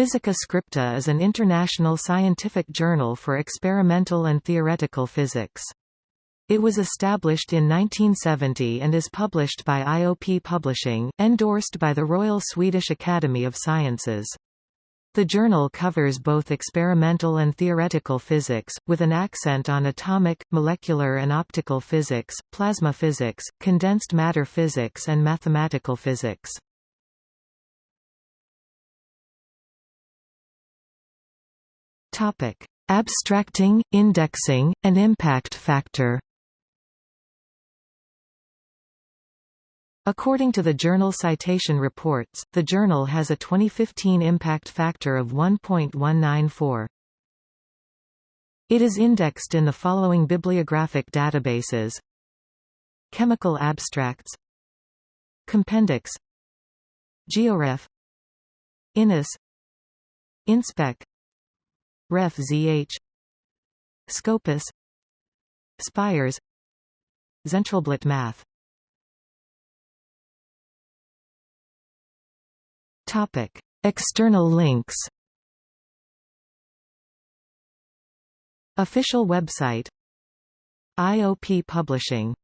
Physica Scripta is an international scientific journal for experimental and theoretical physics. It was established in 1970 and is published by IOP Publishing, endorsed by the Royal Swedish Academy of Sciences. The journal covers both experimental and theoretical physics, with an accent on atomic, molecular and optical physics, plasma physics, condensed matter physics and mathematical physics. Abstracting, indexing, and impact factor. According to the Journal Citation Reports, the journal has a 2015 impact factor of 1.194. It is indexed in the following bibliographic databases. Chemical Abstracts. Compendex. Georef. INIS Inspec Ref ZH Scopus. Spires. Zentralblatt Math. Topic: External links. Official website. IOP Publishing